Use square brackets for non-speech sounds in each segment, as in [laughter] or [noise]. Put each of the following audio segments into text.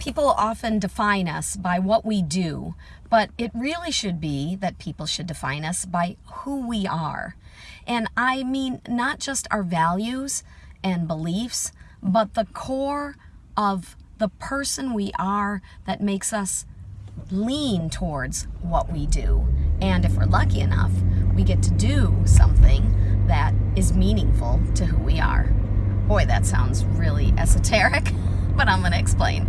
People often define us by what we do, but it really should be that people should define us by who we are. And I mean not just our values and beliefs, but the core of the person we are that makes us lean towards what we do. And if we're lucky enough, we get to do something that is meaningful to who we are. Boy, that sounds really esoteric, [laughs] but I'm going to explain.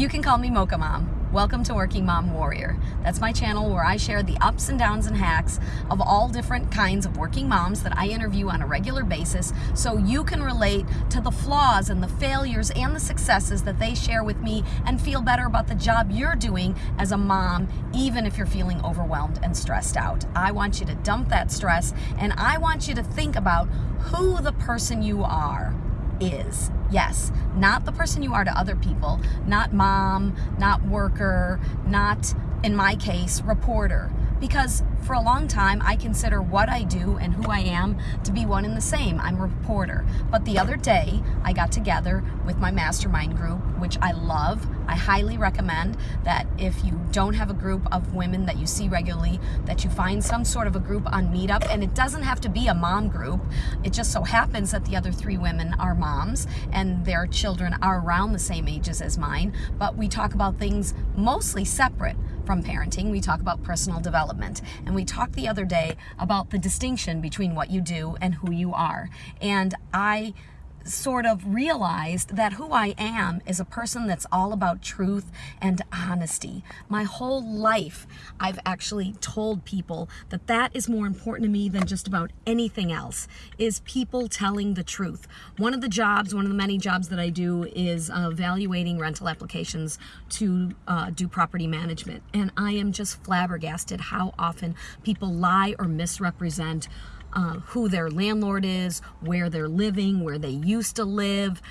You can call me Mocha Mom. Welcome to Working Mom Warrior. That's my channel where I share the ups and downs and hacks of all different kinds of working moms that I interview on a regular basis so you can relate to the flaws and the failures and the successes that they share with me and feel better about the job you're doing as a mom, even if you're feeling overwhelmed and stressed out. I want you to dump that stress and I want you to think about who the person you are is. Yes, not the person you are to other people, not mom, not worker, not, in my case, reporter. Because for a long time, I consider what I do and who I am to be one and the same. I'm a reporter. But the other day, I got together with my mastermind group, which I love. I highly recommend that if you don't have a group of women that you see regularly, that you find some sort of a group on Meetup. And it doesn't have to be a mom group. It just so happens that the other three women are moms and their children are around the same ages as mine. But we talk about things mostly separate from parenting. We talk about personal development. And we talked the other day about the distinction between what you do and who you are. And I sort of realized that who I am is a person that's all about truth and honesty. My whole life, I've actually told people that that is more important to me than just about anything else, is people telling the truth. One of the jobs, one of the many jobs that I do is evaluating rental applications to uh, do property management. And I am just flabbergasted how often people lie or misrepresent uh, who their landlord is, where they're living, where they used to live,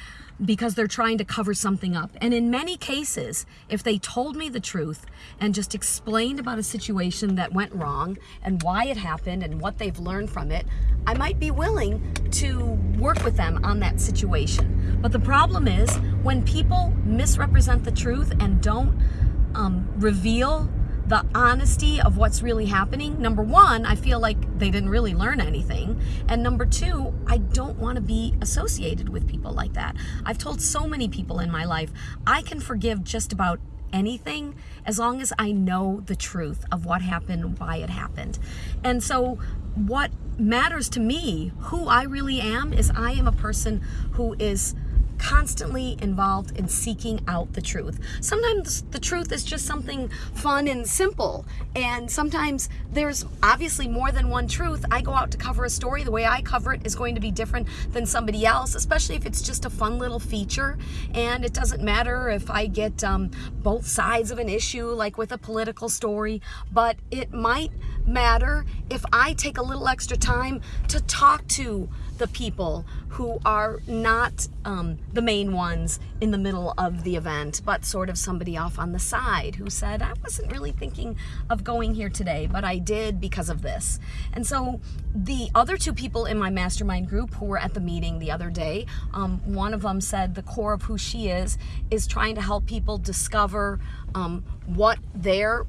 because they're trying to cover something up. And in many cases, if they told me the truth and just explained about a situation that went wrong and why it happened and what they've learned from it, I might be willing to work with them on that situation. But the problem is when people misrepresent the truth and don't um, reveal the honesty of what's really happening, number one, I feel like they didn't really learn anything. And number two, I don't want to be associated with people like that. I've told so many people in my life, I can forgive just about anything as long as I know the truth of what happened, why it happened. And so what matters to me, who I really am, is I am a person who is constantly involved in seeking out the truth. Sometimes the truth is just something fun and simple, and sometimes there's obviously more than one truth. I go out to cover a story, the way I cover it is going to be different than somebody else, especially if it's just a fun little feature, and it doesn't matter if I get um, both sides of an issue, like with a political story, but it might matter if I take a little extra time to talk to the people who are not um, the main ones in the middle of the event, but sort of somebody off on the side who said, I wasn't really thinking of going here today, but I did because of this. And so the other two people in my mastermind group who were at the meeting the other day, um, one of them said the core of who she is is trying to help people discover um, what their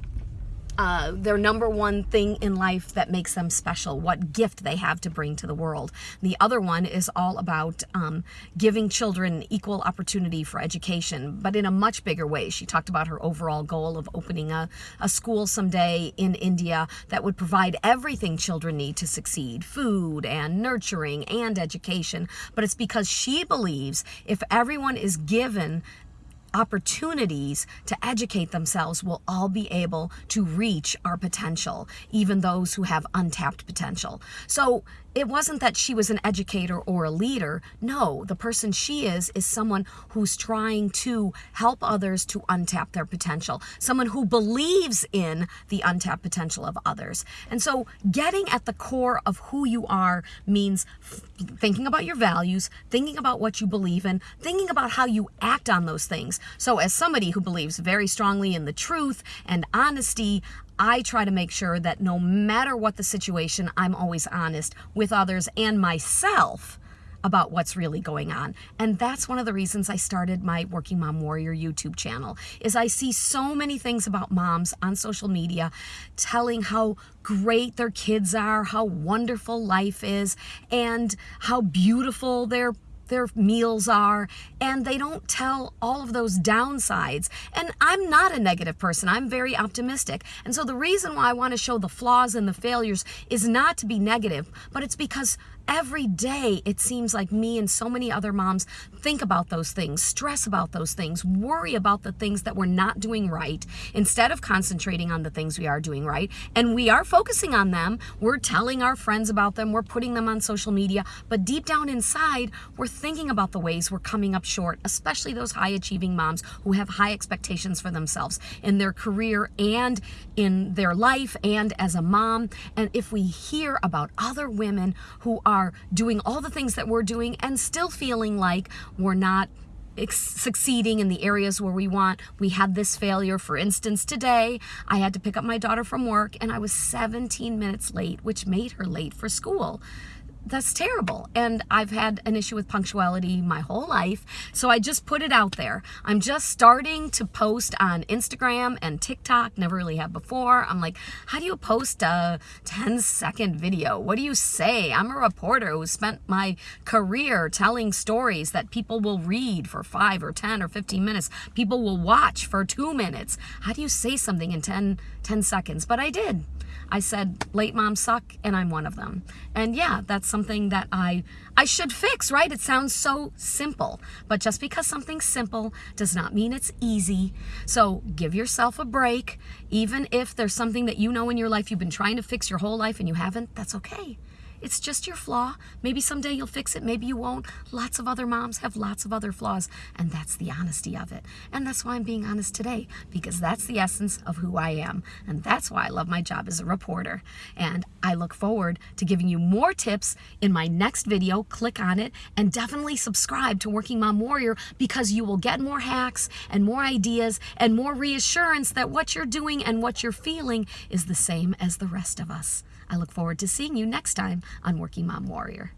uh, their number one thing in life that makes them special, what gift they have to bring to the world. The other one is all about um, giving children equal opportunity for education, but in a much bigger way. She talked about her overall goal of opening a, a school someday in India that would provide everything children need to succeed, food and nurturing and education. But it's because she believes if everyone is given opportunities to educate themselves will all be able to reach our potential, even those who have untapped potential. So it wasn't that she was an educator or a leader. No, the person she is is someone who's trying to help others to untap their potential, someone who believes in the untapped potential of others. And so getting at the core of who you are means thinking about your values, thinking about what you believe in, thinking about how you act on those things. So as somebody who believes very strongly in the truth and honesty, I try to make sure that no matter what the situation, I'm always honest with others and myself about what's really going on. And that's one of the reasons I started my Working Mom Warrior YouTube channel is I see so many things about moms on social media telling how great their kids are, how wonderful life is, and how beautiful their their meals are, and they don't tell all of those downsides. And I'm not a negative person, I'm very optimistic. And so the reason why I want to show the flaws and the failures is not to be negative, but it's because every day it seems like me and so many other moms think about those things, stress about those things, worry about the things that we're not doing right instead of concentrating on the things we are doing right. And we are focusing on them. We're telling our friends about them. We're putting them on social media. But deep down inside, we're thinking about the ways we're coming up short, especially those high achieving moms who have high expectations for themselves in their career and in their life and as a mom. And if we hear about other women who are are doing all the things that we're doing and still feeling like we're not succeeding in the areas where we want. We had this failure. For instance, today I had to pick up my daughter from work and I was 17 minutes late, which made her late for school that's terrible. And I've had an issue with punctuality my whole life. So I just put it out there. I'm just starting to post on Instagram and TikTok, never really have before. I'm like, how do you post a 10 second video? What do you say? I'm a reporter who spent my career telling stories that people will read for five or 10 or 15 minutes. People will watch for two minutes. How do you say something in 10, 10 seconds? But I did. I said late moms suck and I'm one of them. And yeah, that's something that I I should fix, right? It sounds so simple, but just because something's simple does not mean it's easy. So give yourself a break. Even if there's something that you know in your life you've been trying to fix your whole life and you haven't, that's okay. It's just your flaw. Maybe someday you'll fix it, maybe you won't. Lots of other moms have lots of other flaws, and that's the honesty of it. And that's why I'm being honest today, because that's the essence of who I am. And that's why I love my job as a reporter. And I look forward to giving you more tips in my next video. Click on it and definitely subscribe to Working Mom Warrior because you will get more hacks and more ideas and more reassurance that what you're doing and what you're feeling is the same as the rest of us. I look forward to seeing you next time on Working Mom Warrior.